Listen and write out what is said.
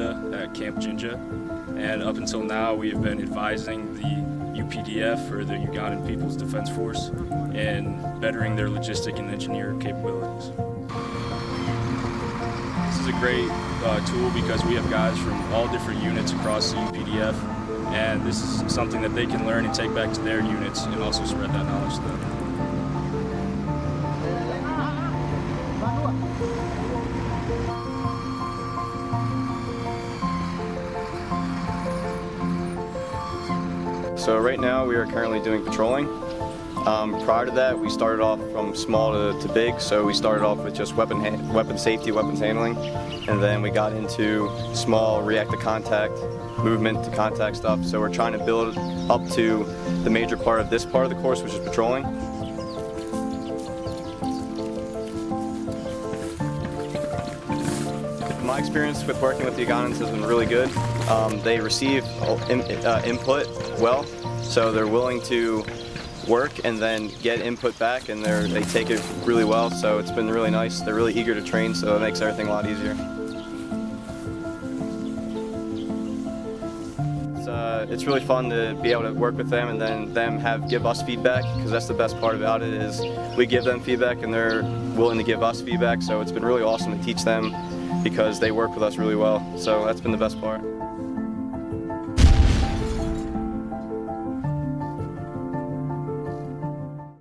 At Camp Jinja. And up until now, we have been advising the UPDF, or the Ugandan People's Defense Force, in bettering their logistic and engineer capabilities. This is a great uh, tool because we have guys from all different units across the UPDF, and this is something that they can learn and take back to their units and also spread that knowledge to them. So right now we are currently doing patrolling. Um, prior to that, we started off from small to, to big, so we started off with just weapon weapon safety, weapons handling, and then we got into small react to contact, movement to contact stuff. So we're trying to build up to the major part of this part of the course, which is patrolling. My experience with working with the Ugandans has been really good. Um, they receive in, uh, input well, so they're willing to work and then get input back and they they take it really well. So it's been really nice. They're really eager to train so it makes everything a lot easier. It's, uh, it's really fun to be able to work with them and then them have give us feedback because that's the best part about it is we give them feedback and they're willing to give us feedback. So it's been really awesome to teach them because they work with us really well. So that's been the best part